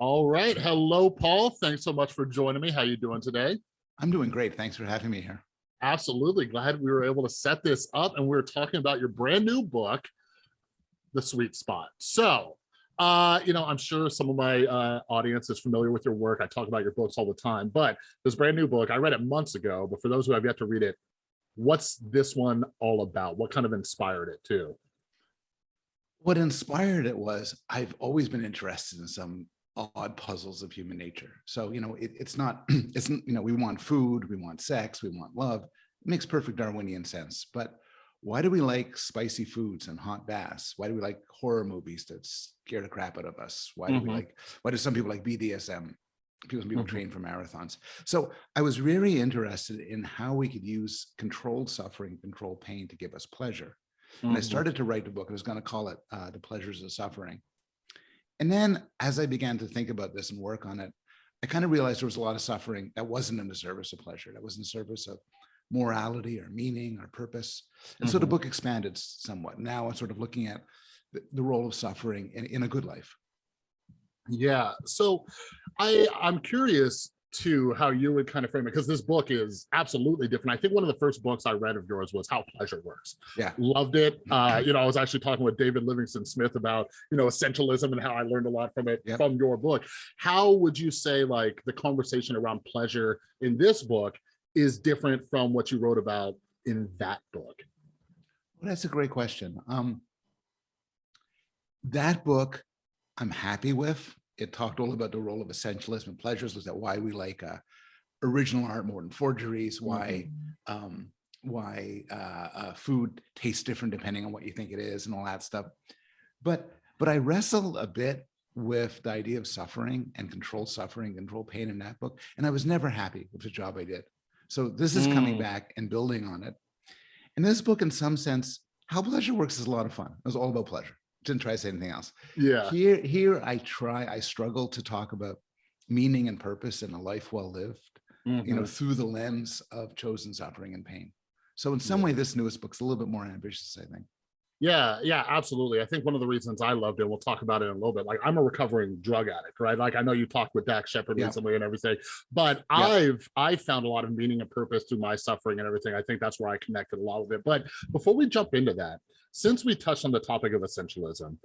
All right. Hello, Paul. Thanks so much for joining me. How are you doing today? I'm doing great. Thanks for having me here. Absolutely. Glad we were able to set this up and we are talking about your brand new book, The Sweet Spot. So, uh, you know, I'm sure some of my uh, audience is familiar with your work. I talk about your books all the time, but this brand new book, I read it months ago, but for those who have yet to read it, what's this one all about? What kind of inspired it too? What inspired it was I've always been interested in some odd puzzles of human nature. So, you know, it, it's not, it's, you know, we want food, we want sex, we want love. It makes perfect Darwinian sense. But why do we like spicy foods and hot baths? Why do we like horror movies that scare the crap out of us? Why do mm -hmm. we mm-hmm. like, why do some people like BDSM? People, people mm -hmm. train for marathons. So I was really interested in how we could use controlled suffering, controlled pain to give us pleasure. Mm -hmm. And I mm-hmm. started to write a book. I was going to call it uh, The Pleasures of Suffering. And then as I began to think about this and work on it, I kind of realized there was a lot of suffering that wasn't in the service of pleasure, that was in the service of morality or meaning or purpose. And mm -hmm. so the mm-hmm. book expanded somewhat. Now I'm sort of looking at the, the role of suffering in, in a good life. Yeah. So I, I'm curious, to how you would kind of frame it because this book is absolutely different. I think one of the first books I read of yours was How Pleasure Works. Yeah. Loved it. Uh, you know, I was actually talking with David Livingstone Smith about, you know, essentialism and how I learned a lot from it yep. from your book. How would you say like the conversation around pleasure in this book is different from what you wrote about in that book? Well, that's a great question. Um, that book I'm happy with it talked all about the role of essentialism and pleasures was that why we like uh, original art more than forgeries why mm-hmm. um, why uh, uh, food tastes different depending on what you think it is and all that stuff. But but i wrestled a bit with the idea of suffering and control suffering control pain in that book and i was never happy with the job i did. So this is mm. coming back and building on it. And this book in some sense how pleasure works is a lot of fun. It was all about pleasure didn't try to say anything else. Yeah. Here, here I try, I struggle to talk about meaning and purpose in a life well lived, mm -hmm. you know, mm-hmm. through the lens of chosen suffering and pain. So in some yeah. way, this newest book's a little bit more ambitious, I think. Yeah, yeah, absolutely. I think one of the reasons I loved it, we'll talk about it in a little bit. Like I'm a recovering drug addict, right? Like I know you talked with Dax Shepard yeah. recently and everything, but yeah. I've I found a lot of meaning and purpose through my suffering and everything. I think that's where I connected a lot of it. But before we jump into that, since we touched on the topic of essentialism,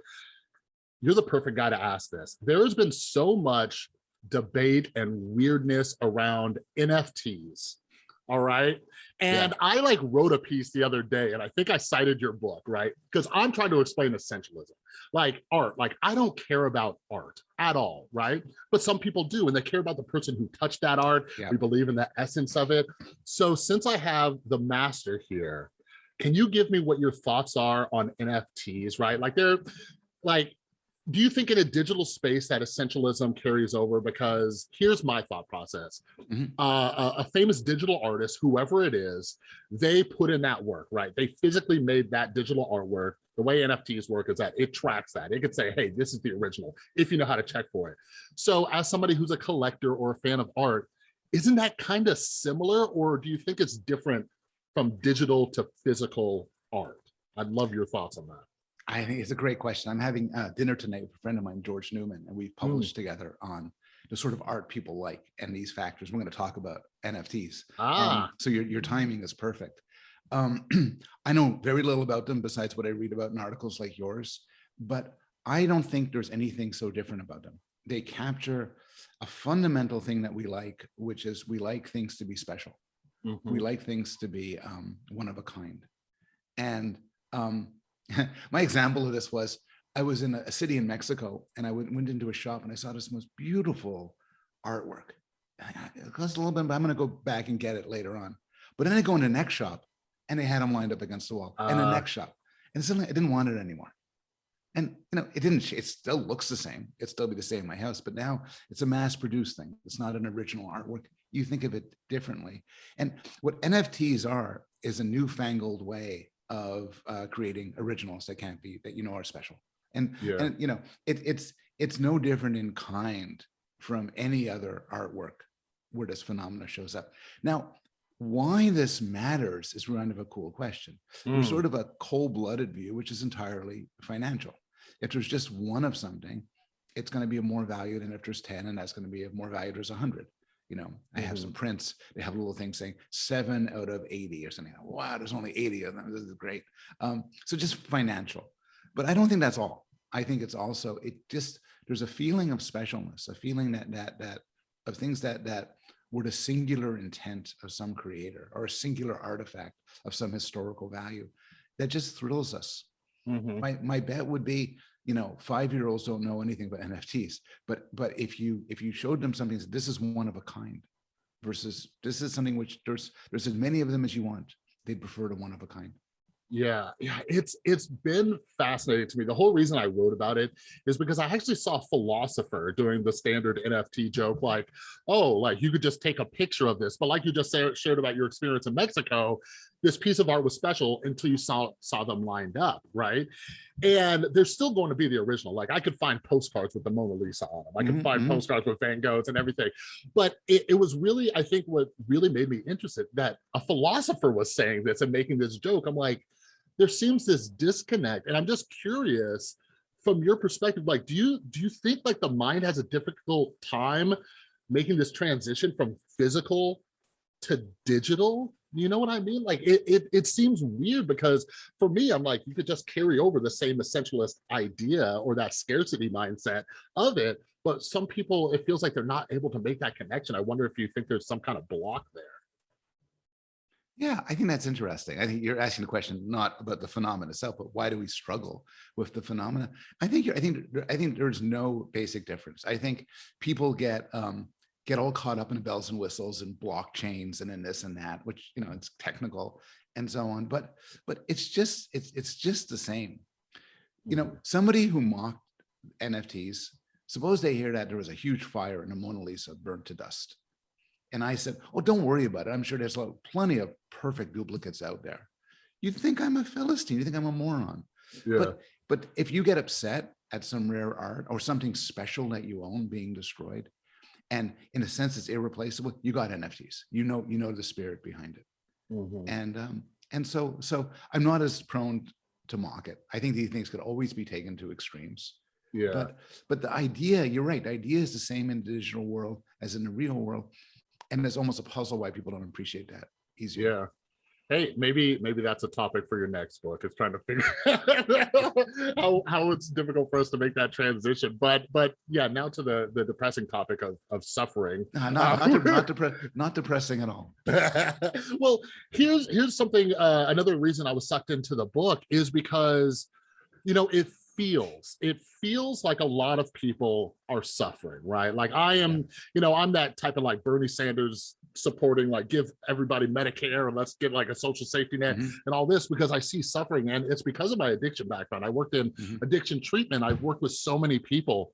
you're the perfect guy to ask this. There has been so much debate and weirdness around NFTs. All right. And yeah. I like wrote a piece the other day and I think I cited your book, right? Because I'm trying to explain essentialism, like art. Like I don't care about art at all, right? But some people do, and they care about the person who touched that art. Yeah. We believe in the essence of it. So since I have the master here, can you give me what your thoughts are on NFTs, right? Like they're like, do you think in a digital space that essentialism carries over? Because here's my thought process. Mm -hmm. uh, a, a, famous digital artist, whoever it is, they put in that work, right? They physically made that digital artwork. The way NFTs work is that it tracks that. It could say, hey, this is the original, if you know how to check for it. So as somebody who's a collector or a fan of art, isn't that kind of similar? Or do you think it's different from digital to physical art? I'd love your thoughts on that. I think it's a great question. I'm having uh, dinner tonight with a friend of mine, George Newman, and we've published mm. together on the sort of art people like and these factors. We're going to talk about NFTs. Ah. Um, so your, your timing is perfect. Um, I know very little about them besides what I read about in articles like yours, but I don't think there's anything so different about them. They capture a fundamental thing that we like, which is we like things to be special. Mm -hmm. We mm-hmm. like things to be um, one of a kind. And um, my example of this was I was in a, city in Mexico and I went, went into a shop and I saw this most beautiful artwork. It cost a little bit, but I'm going to go back and get it later on. But then I go in the next shop and they had them lined up against the wall uh, and the next shop. And suddenly I didn't want it anymore. And you know, it didn't, it still looks the same. It still be the same in my house, but now it's a mass produced thing. It's not an original artwork you think of it differently. And what NFTs are is a newfangled way of uh, creating originals that can't be that you know are special. And, yeah. and you know, it, it's it's no different in kind from any other artwork where this phenomena shows up. Now, why this matters is kind of a cool question. Mm. There's sort of a cold-blooded view, which is entirely financial. If there's just one of something, it's going to be of more value than if there's 10 and that's going to be of more value there's 100 you know i have some prints they have a little thing saying seven out of 80 or something wow there's only 80 of them. This is great. Um, so just financial. But i don't think that's all. I think it's also it just there's a feeling of specialness a feeling that that that of things that that were the singular intent of some creator or a singular artifact of some historical value that just thrills us. Mhm. my my bet would be you know five year olds don't know anything about nfts but but if you if you showed them something this is one of a kind versus this is something which there's there's as many of them as you want they'd prefer to one of a kind Yeah, yeah, it's it's been fascinating to me. The whole reason I wrote about it is because I actually saw a philosopher doing the standard NFT joke, like, oh, like you could just take a picture of this, but like you just sa- shared about your experience in Mexico, this piece of art was special until you saw saw them lined up, right? And they're still going to be the original. Like I could find postcards with the Mona Lisa on them. I could Mhm, find mhm. postcards with Van Goghs and everything. But it, it was really, I think, what really made me interested that a philosopher was saying this and making this joke. I'm like, there seems this disconnect, and I'm just curious from your perspective. Like, do you do you think like the mind has a difficult time making this transition from physical to digital? You know what I mean? Like it, it, it seems weird because for me, I'm like, you could just carry over the same essentialist idea or that scarcity mindset of it. But some people, it feels like they're not able to make that connection. I wonder if you think there's some kind of block there. yeah i think that's interesting i think you're asking the question not about the phenomenon itself but why do we struggle with the phenomena i think you're, i think i think there's no basic difference i think people get um get all caught up in bells and whistles and blockchains and in this and that which you know it's technical and so on but but it's just it's it's just the same. You know mm-hmm. somebody who mocked nfts suppose they hear that there was a huge fire and the mona lisa burnt to dust. And i said oh don't worry about it. I'm sure there's plenty of perfect duplicates out there. You think i'm a philistine. You think i'm a moron. Yeah. but but if you get upset at some rare art or something special that you own being destroyed and in a sense it's irreplaceable. You got nfts you know you know the spirit behind it. Mhm. and um and so so i'm not as prone to mock it. I think these things could always be taken to extremes. Yeah. but but the idea you're right the idea is the same in the digital world as in the real world. And it's almost a puzzle why people don't appreciate that easier. Yeah. Hey, maybe maybe that's a topic for your next book. It's trying to figure how how it's difficult for us to make that transition. But but yeah, now to the the depressing topic of of suffering. No, not, not, dep- not, depre- not depressing at all well, here's here's something. Uh, another reason I was sucked into the book is because, you know, it feels it feels like a lot of people are suffering, right? Like I am, you know, I'm that type of like Bernie Sanders supporting, like give everybody Medicare and let's get like a social safety net Mhm. and all this because I see suffering, and it's because of my addiction background. I worked in Mhm. addiction treatment. I've worked with so many people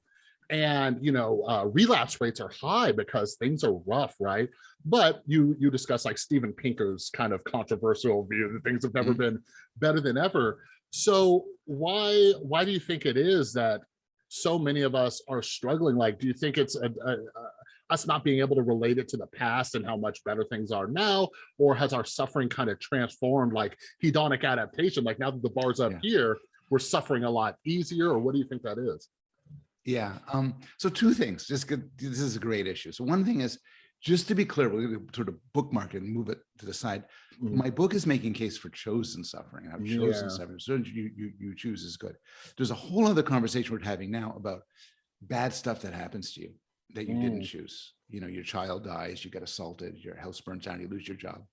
and you know uh, relapse rates are high because things are rough right but you you discuss like steven pinker's kind of controversial view that things have never Mhm. been better than ever so why why do you think it is that so many of us are struggling like do you think it's a, a, a- us not being able to relate it to the past and how much better things are now or has our suffering kind of transformed like hedonic adaptation like now that the bar's up Yeah. here we're suffering a lot easier or what do you think that is Yeah. Um, so two things, just good. This is a great issue. So one thing is, just to be clear, we're going to sort of bookmark it and move it to the side. Mhm. My book is making case for chosen suffering. and I've chosen Yeah. suffering. So you, you, you choose is good. There's a whole other conversation we're having now about bad stuff that happens to you that you didn't Mm. choose. You know, your child dies, you get assaulted, your house burns down, you lose your job.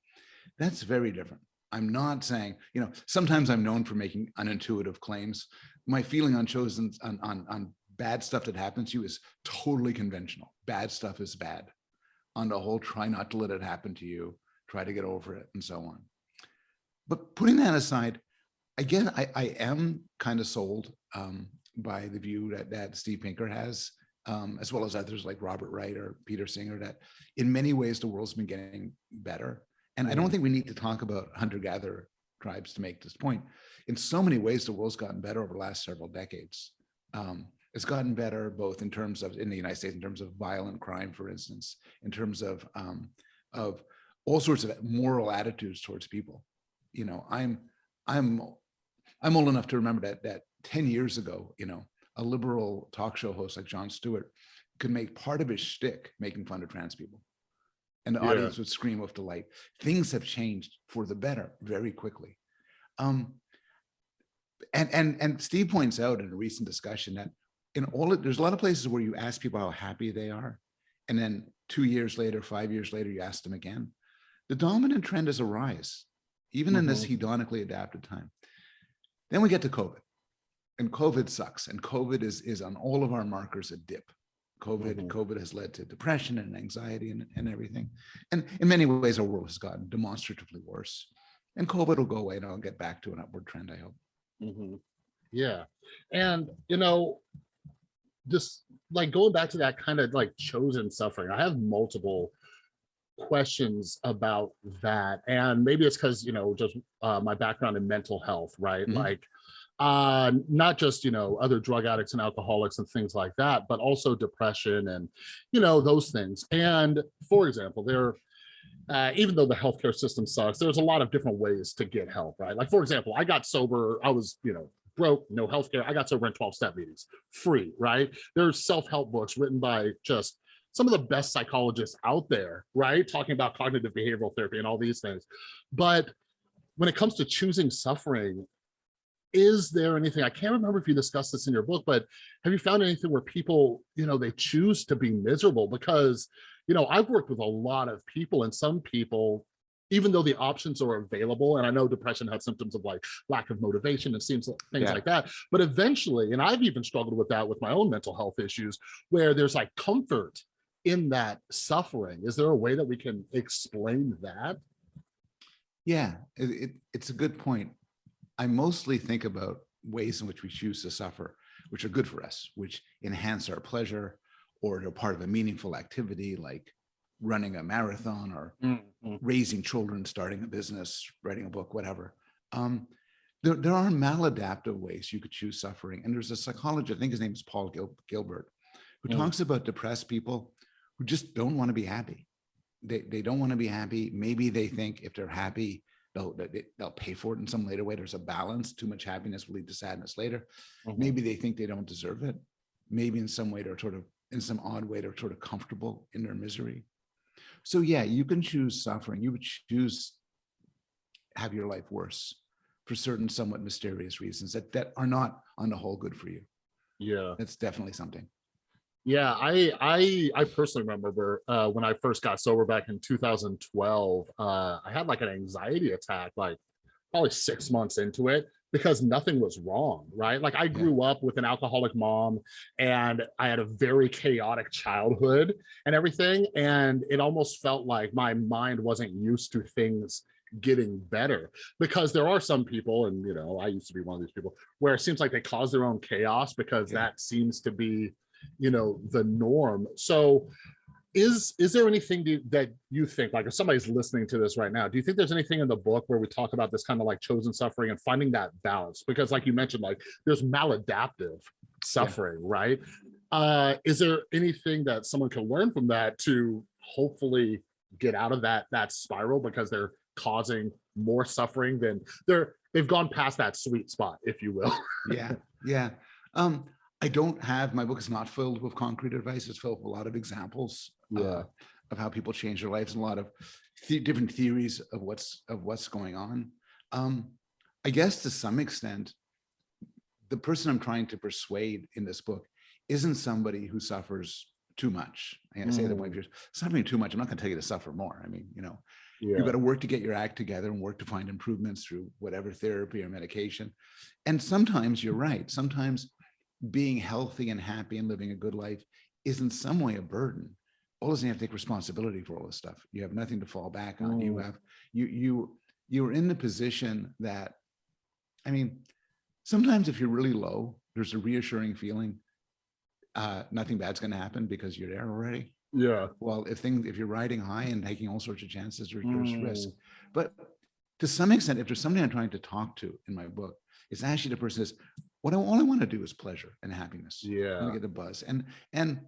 That's very different. I'm not saying, you know, sometimes I'm known for making unintuitive claims. My feeling on chosen on, on, on bad stuff that happens to you is totally conventional. Bad stuff is bad. On the whole, try not to let it happen to you, try to get over it, and so on. But putting that aside, again, I, I am kind of sold um, by the view that, that Steve Pinker has, um, as well as others like Robert Wright or Peter Singer, that in many ways the world's been getting better. And I don't Mhm. think we need to talk about hunter-gatherer tribes to make this point. In so many ways, the world's gotten better over the last several decades. Um, it's gotten better both in terms of in the United States, in terms of violent crime, for instance, in terms of um, of all sorts of moral attitudes towards people. You know, I'm I'm I'm old enough to remember that that 10 years ago, you know, a liberal talk show host like Jon Stewart could make part of his shtick making fun of trans people. And the Yeah. audience would scream with delight. Things have changed for the better very quickly. Um, and and and Steve points out in a recent discussion that in all of, there's a lot of places where you ask people how happy they are, and then two years later, five years later, you ask them again. The dominant trend is a rise, even in this hedonically adapted time. Then we get to COVID, and COVID sucks, and COVID is is on all of our markers a dip. COVID, Mhm. COVID has led to depression and anxiety and, and everything. And in many ways, our world has gotten demonstratively worse. And COVID will go away and I'll get back to an upward trend, I hope. Mhm. Yeah, and you know, just like going back to that kind of like chosen suffering, I have multiple questions about that, and maybe it's because you know just uh, my background in mental health, right? Mhm. Like, uh, not just you know other drug addicts and alcoholics and things like that, but also depression and you know those things. And for example, there uh, even though the healthcare system sucks, there's a lot of different ways to get help, right? Like, for example, I got sober, I was, you know, broke, no healthcare. I got sober in 12 step meetings, free, right? There's self-help books written by just some of the best psychologists out there, right? Talking about cognitive behavioral therapy and all these things. But when it comes to choosing suffering, is there anything, I can't remember if you discussed this in your book, but have you found anything where people, you know, they choose to be miserable because you know, I've worked with a lot of people and some people, even though the options are available, and I know depression has symptoms of like lack of motivation and seems things Yeah. like that, but eventually, and I've even struggled with that with my own mental health issues, where there's like comfort in that suffering. Is there a way that we can explain that? Yeah, it, it, it's a good point. I mostly think about ways in which we choose to suffer, which are good for us, which enhance our pleasure or are part of a meaningful activity like running a marathon or raising children, starting a business, writing a book, whatever. Um, there, there are maladaptive ways you could choose suffering. And there's a psychologist, I think his name is Paul Gil- Gilbert, who Mm. talks about depressed people who just don't want to be happy. They, they don't want to be happy. Maybe they think if they're happy, they'll, they- they'll pay for it in some later way. There's a balance. Too much happiness will lead to sadness later. Mhm. Maybe they think they don't deserve it. Maybe in some way they're sort of, in some odd way, they're sort of comfortable in their misery. So yeah, you can choose suffering. You would choose have your life worse for certain somewhat mysterious reasons that, that are not on the whole good for you. Yeah. That's definitely something. Yeah, I I I personally remember uh, when I first got sober back in 2012. Uh, I had like an anxiety attack, like probably six months into it, because nothing was wrong, right? Like I grew up with an alcoholic mom, and I had a very chaotic childhood and everything, and it almost felt like my mind wasn't used to things getting better because there are some people and you know i used to be one of these people where it seems like they cause their own chaos because Yeah. that seems to be you know the norm so is is there anything that you think like if somebody's listening to this right now do you think there's anything in the book where we talk about this kind of like chosen suffering and finding that balance because like you mentioned like there's maladaptive suffering right uh is there anything that someone can learn from that to hopefully get out of that that spiral because they're causing more suffering than they're they've gone past that sweet spot if you will Yeah, yeah. Um, I don't have, my book is not filled with concrete advice. It's filled with a lot of examples uh, of how people change their lives and a lot of the different theories of what's of what's going on. Um, I guess to some extent, the person I'm trying to persuade in this book isn't somebody who suffers too much. I'm gonna say that when Mm. you're suffering too much, I'm not gonna tell you to suffer more. I mean, you know, yeah you got to work to get your act together and work to find improvements through whatever therapy or medication. And sometimes you're right. Sometimes being healthy and happy and living a good life is in some way a burden. All of a sudden you have to take responsibility for all this stuff. You have nothing to fall back on. You Mm. have you you you're in the position that I mean, sometimes if you're really low, there's a reassuring feeling. Uh, nothing bad's going to happen because you're there already yeah well, if things, if you're riding high and taking all sorts of chances, there- there's risk. Mm. But to some extent, if there's somebody I'm trying to talk to in my book, it's actually the person says, what I, all I want to do is pleasure and happiness. I yeah to get the buzz. And, and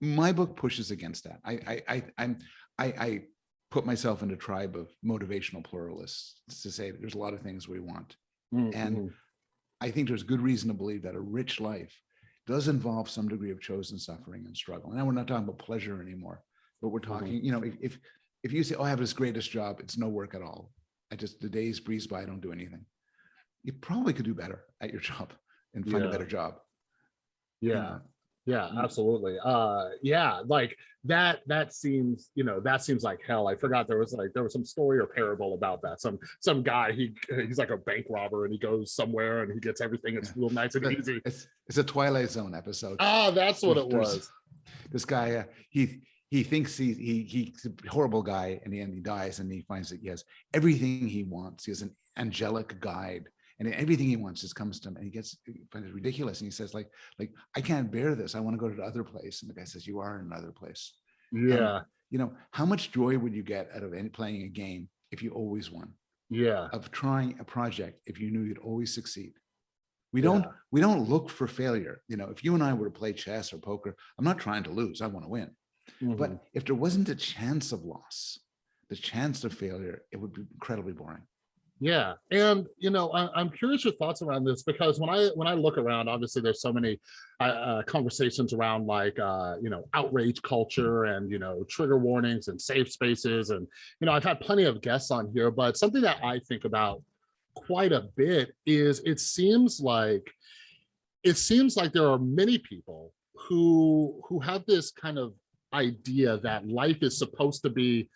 my book pushes against that. I, I, I, I'm, I, I put myself in a tribe of motivational pluralists to say there's a lot of things we want. Mm, and mhm. I think there's good reason to believe that a rich life does involve some degree of chosen suffering and struggle. Now we're not talking about pleasure anymore, but we're talking, you know, if, if, if you say, oh, I have this greatest job, it's no work at all. I just, the days breeze by, I don't do anything. You probably could do better at your job and find a better job. Yeah. know? Yeah, Mm. absolutely. Uh yeah, like that that seems, you know, that seems like hell. I forgot there was like there was some story or parable about that. Some some guy he he's like a bank robber and he goes somewhere and he gets everything it's real nice and easy. It's, it's a Twilight Zone episode. Ah, that's what it was. this guy uh, he he thinks he he he's a horrible guy and the end he dies and he finds that he has everything he wants he has an angelic guide and everything he wants just comes to him and he gets he finds it ridiculous and he says like like i can't bear this i want to go to the other place and the guy says you are in another place Yeah, you know how much joy would you get out of any playing a game if you always won yeah. of trying a project if you knew you'd always succeed we don't Yeah. we don't look for failure you know if you and i were to play chess or poker i'm not trying to lose i want to win Mhm. but if there wasn't a chance of loss, the chance of failure, it would be incredibly boring. Yeah, and you know, I, I'm curious your thoughts around this because when I when I look around, obviously there's so many uh, uh, conversations around like uh, you know outrage culture and you know trigger warnings and safe spaces, and you know I've had plenty of guests on here, but something that I think about quite a bit is it seems like it seems like there are many people who who have this kind of idea that life is supposed to be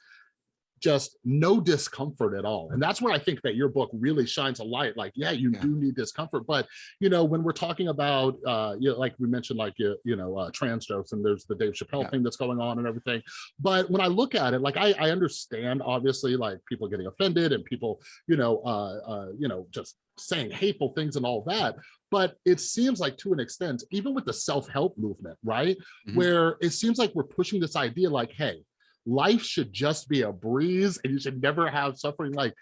just no discomfort at all. And that's where I think that your book really shines a light. Like, yeah, you Yeah. do need discomfort, but you know, when we're talking about, uh, you know, like we mentioned, like you, you know, uh, trans jokes, and there's the Dave Chappelle Yeah. thing that's going on and everything. But when I look at it, like I, I understand, obviously, like people getting offended and people, you know, uh, uh, you know, just saying hateful things and all that. But it seems like to an extent, even with the self-help movement, right? Mhm. Where it seems like we're pushing this idea like, hey, life should just be a breeze and you should never have suffering like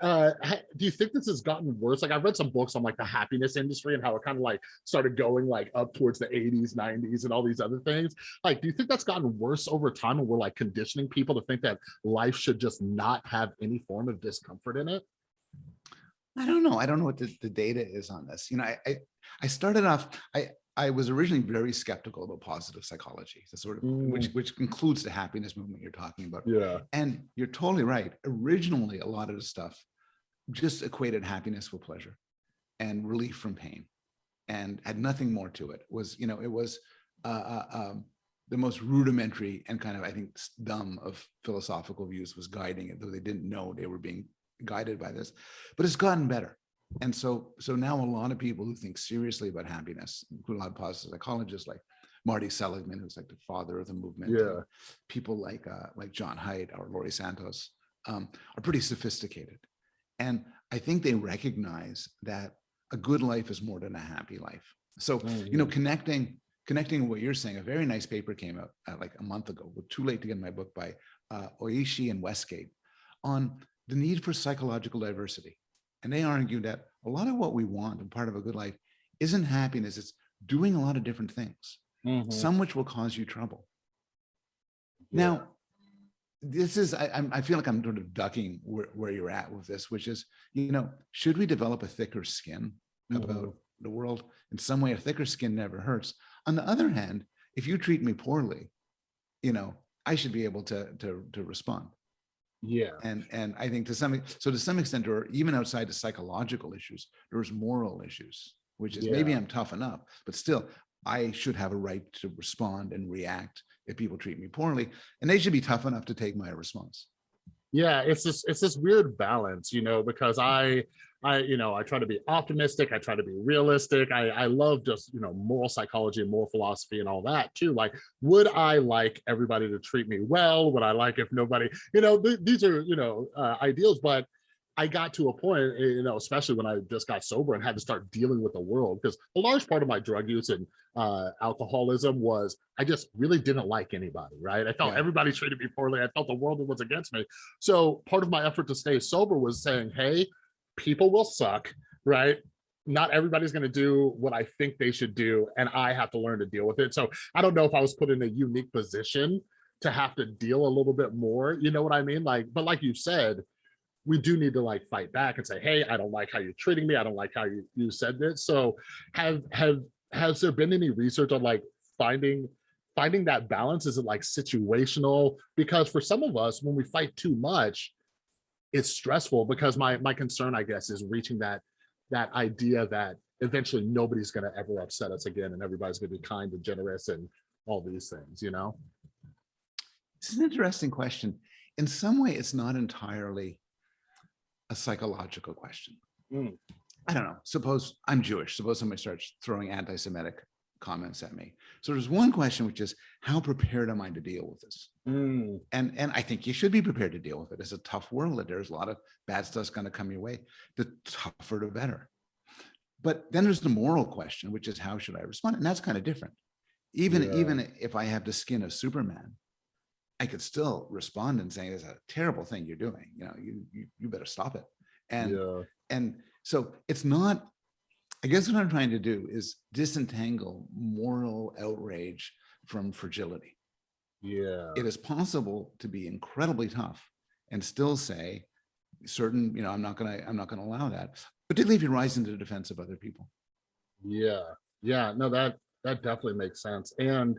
uh do you think this has gotten worse like i've read some books on like the happiness industry and how it kind of like started going like up towards the 80s 90s and all these other things like do you think that's gotten worse over time and we're like conditioning people to think that life should just not have any form of discomfort in it I don't know. I don't know what the, the data is on this. You know, I, I I started off. I I was originally very skeptical about positive psychology, the sort of which which includes the happiness movement you're talking about. yeah And you're totally right. Originally, a lot of the stuff just equated happiness with pleasure and relief from pain and had nothing more to it. Was, you know, it was uh, uh, um, the most rudimentary and kind of, I think, dumb of philosophical views was guiding it, though they didn't know they were being guided by this. But it's gotten better. And so, so now a lot of people who think seriously about happiness, including a lot of positive psychologists like Marty Seligman, who's like the father of the movement, Yeah. people like uh, like John Haidt or Laurie Santos um, are pretty sophisticated, and I think they recognize that a good life is more than a happy life. So you know, connecting connecting what you're saying, a very nice paper came out uh, like a month ago. With too late to get my book by uh, Oishi and Westgate on the need for psychological diversity, and they argue that a lot of what we want and part of a good life isn't happiness; it's doing a lot of different things Mhm. some which will cause you trouble. Yeah. Now, this is, I, I'm- feel like I'm sort of ducking where, where you're at with this, which is, you know, should we develop a thicker skin about the world? In some way, a thicker skin never hurts. On the other hand, if you treat me poorly, you know, I should be able to, to, to respond. Yeah And, and I think to some, so to some extent, or even outside the psychological issues, there's moral issues, which is maybe I'm tough enough, but still, I should have a right to respond and react if people treat me poorly, and they should be tough enough to take my response. yeah it's this it's this weird balance you know because i i you know i try to be optimistic i try to be realistic i i love just you know moral psychology and moral philosophy and all that too like would i like everybody to treat me well would i like if nobody you know th- these are you know uh, ideals but I got to a point, eh, you know, especially when I just got sober and had to start dealing with the world, because a large part of my drug use and uh, alcoholism was I just really didn't like anybody, right? I felt Yeah. everybody treated me poorly. I felt the world was against me. So part of my effort to stay sober was saying, hey, people will suck, right? Not everybody's going to do what I think they should do, and I have to learn to deal with it. So I don't know if I was put in a unique position to have to deal a little bit more. You know what I mean? Like, but like you said, we do need to like fight back and say, hey, I don't like how you're treating me. I don't like how you, you said this. So have have has there been any research on like finding finding that balance? Is it like situational? Because for some of us, when we fight too much, it's stressful because my my concern, I guess, is reaching that that idea that eventually nobody's going to ever upset us again and everybody's going to be kind and generous and all these things, you know? It's an interesting question. In some way, it's not entirely a psychological question. Mm. I don't know. Suppose I'm Jewish. Suppose somebody starts throwing anti-Semitic comments at me. So there's one question, which is how prepared am I to deal with this? Mm, And and I think you should be prepared to deal with it. It's a tough world. that There's a lot of bad stuff's going to come your way. The tougher, the better. But then there's the moral question, which is how should I respond? And that's kind of different. Even Yeah. even if I have the skin of Superman, I could still respond and say, "It's a terrible thing you're doing. You know, you you, you better stop it." And yeah, and so it's not, I guess what I'm trying to do is disentangle moral outrage from fragility. yeah, It is possible to be incredibly tough and still say certain, you know, I'm not gonna, I'm not gonna allow that, particularly if you rise into the defense of other people. yeah, yeah. No, that that definitely makes sense. And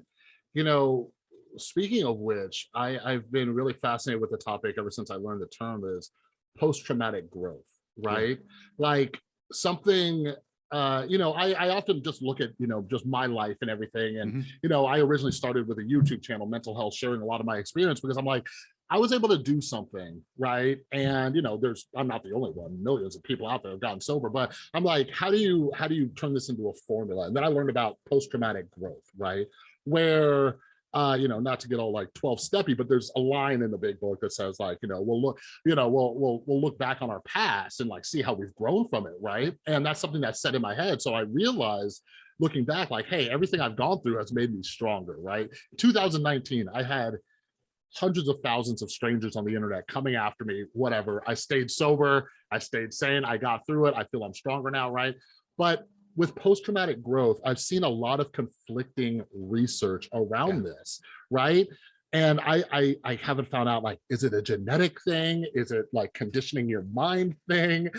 you know, speaking of which, I I've been really fascinated with the topic ever since I learned the term is post-traumatic growth, right? Like something uh you know I, I often just look at you know just my life and everything and Mhm. you know i originally started with a youtube channel mental health sharing a lot of my experience because i'm like i was able to do something right? And you know there's i'm not the only one millions of people out there have gotten sober but i'm like how do you how do you turn this into a formula? And then i learned about post-traumatic growth right? Where uh you know not to get all like 12 steppy but there's a line in the big book that says like you know we'll look you know we'll we'll we'll look back on our past and like see how we've grown from it right? And that's something that's set in my head. So i realized looking back like hey everything i've gone through has made me stronger right? 2019 i had hundreds of thousands of strangers on the internet coming after me whatever. I stayed sober. I stayed sane. I got through it. I feel i'm stronger now right? But with post-traumatic growth i've seen a lot of conflicting research around this right? And I, I i haven't found out like is it a genetic thing? Is it like conditioning your mind thing?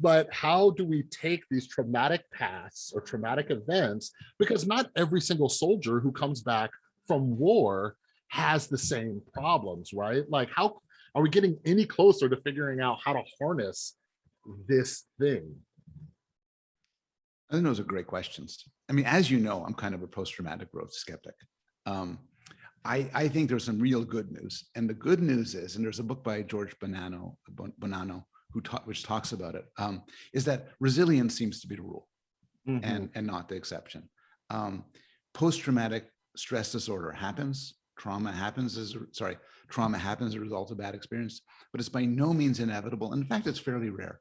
But how do we take these traumatic pasts or traumatic events? Because not every single soldier who comes back from war has the same problems right? Like how are we getting any closer to figuring out how to harness this thing I think those are great questions. I mean, as you know, I'm kind of a post-traumatic growth skeptic. Um, I, I think there's some real good news. And the good news is, and there's a book by George Bonanno, Bonanno who taught, which talks about it, um, is that resilience seems to be the rule Mhm. and, and not the exception. Um, post-traumatic stress disorder happens, trauma happens as, a- sorry, trauma happens as a result of bad experience, but it's by no means inevitable. In fact, it's fairly rare.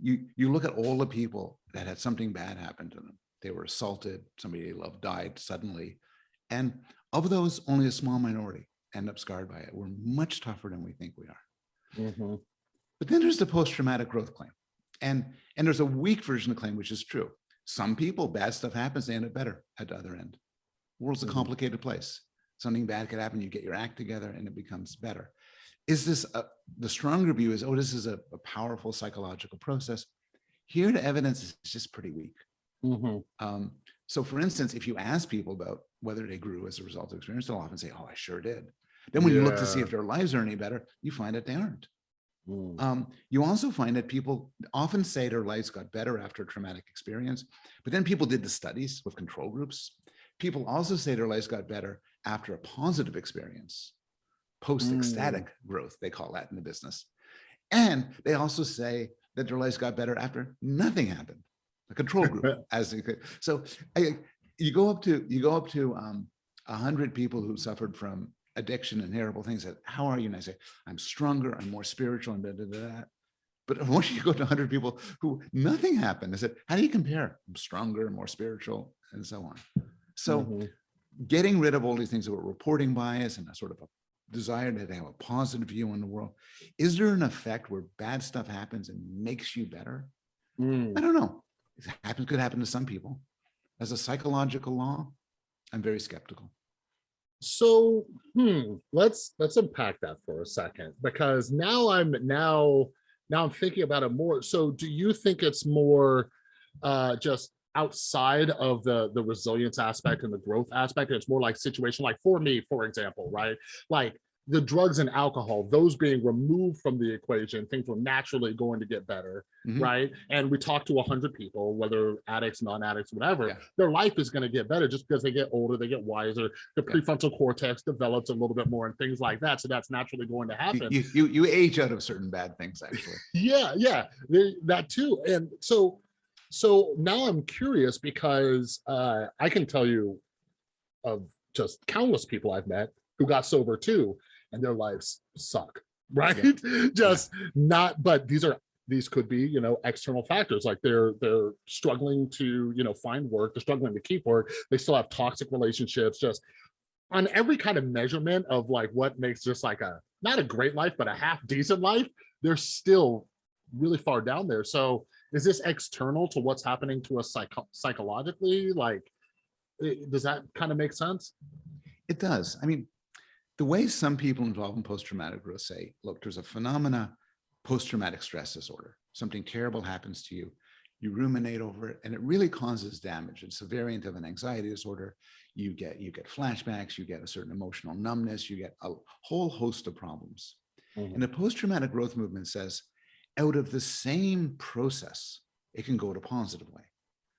You, you look at all the people that had something bad happen to them. They were assaulted, somebody they loved died suddenly. And of those, only a small minority end up scarred by it. We're much tougher than we think we are. Mhm. But then there's the post-traumatic growth claim. And, and there's a weak version of the claim, which is true. Some people, bad stuff happens, they end up better at the other end. The World's a Mhm. complicated place. Something bad could happen, you get your act together and it becomes better. Is this, a, the stronger view is, oh, this is a, a powerful psychological process. Here, the evidence is just pretty weak. Mhm. Um, so for instance, if you ask people about whether they grew as a result of experience, they'll often say, oh, I sure did. Then when you look to see if their lives are any better, you find that they aren't. Mm. Um, you also find that people often say their lives got better after a traumatic experience, but then people did the studies with control groups. People also say their lives got better after a positive experience, post-ecstatic growth, they call that in the business. And they also say that their lives got better after nothing happened, a control group, as you could. So I, you go up to you go up to um, a hundred people who suffered from addiction and terrible things. That how are you? And I say, I'm stronger, I'm more spiritual, and da da da. da." But once you go to 100 people who nothing happened, I said, how do you compare? I'm stronger, more spiritual, and so on. So Mhm. getting rid of all these things about reporting bias and a sort of a desire to have a positive view on the world, is there an effect where bad stuff happens and makes you better? Mm. I don't know. It happens, could happen to some people. As a psychological law, I'm very skeptical. So, hmm, let's let's unpack that for a second because now I'm now now I'm thinking about it more. So, do you think it's more uh just outside of the the resilience aspect and the growth aspect. It's more like situation like for me, for example, right? Like the drugs and alcohol, those being removed from the equation, things were naturally going to get better, Mhm. right? And we talk to a hundred people, whether addicts, non-addicts, whatever, Yeah. their life is going to get better just because they get older, they get wiser, the Yeah. prefrontal cortex develops a little bit more and things like that. So that's naturally going to happen. You, you, you age out of certain bad things, actually. Yeah, yeah, there- that too. And so, so now I'm curious because uh, I can tell you of just countless people I've met who got sober too, and their lives suck, right? just not. But these are these could be you know external factors like they're they're struggling to you know find work, they're struggling to keep work, they still have toxic relationships, just on every kind of measurement of like what makes just like a not a great life but a half decent life they're still really far down there so is this external to what's happening to us psycho- psychologically like eh, does that kind of make sense It does. I mean, the way some people involved in post-traumatic growth say, look, there's a phenomena, post-traumatic stress disorder. Something terrible happens to you. You ruminate over it and it really causes damage. It's a variant of an anxiety disorder. You get, you get flashbacks, you get a certain emotional numbness, you get a whole host of problems. Mhm. And the post-traumatic growth movement says, out of the same process, it can go to a positive way.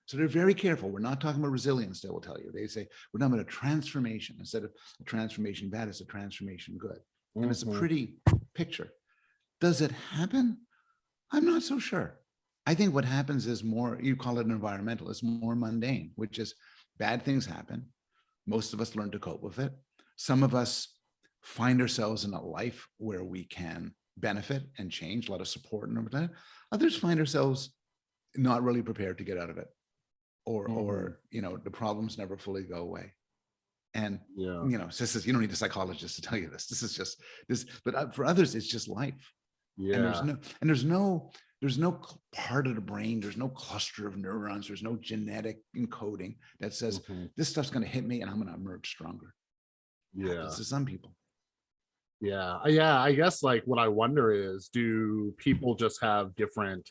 So they're very careful. We're not talking about resilience, they will tell you. They say, we're talking about a transformation. Instead of a transformation bad, it's a transformation good. And it's a Mhm. pretty picture. Does it happen? I'm not so sure. I think what happens is more, you call it an environmental, it's more mundane, which is bad things happen. Most of us learn to cope with it. Some of us find ourselves in a life where we can benefit and change, a lot of support and everything. Others find ourselves not really prepared to get out of it. Or, Mhm. or, you know, the problems never fully go away. And yeah you know, this is, you don't need a psychologist to tell you this. This is just this, but uh, for others, it's just life. Yeah. And there's no, and there's no, there's no part of the brain, there's no cluster of neurons, there's no genetic encoding that says Mhm. this stuff's gonna hit me and I'm gonna emerge stronger. yeah Happens to some people. Yeah, yeah. I guess like what I wonder is, do people just have different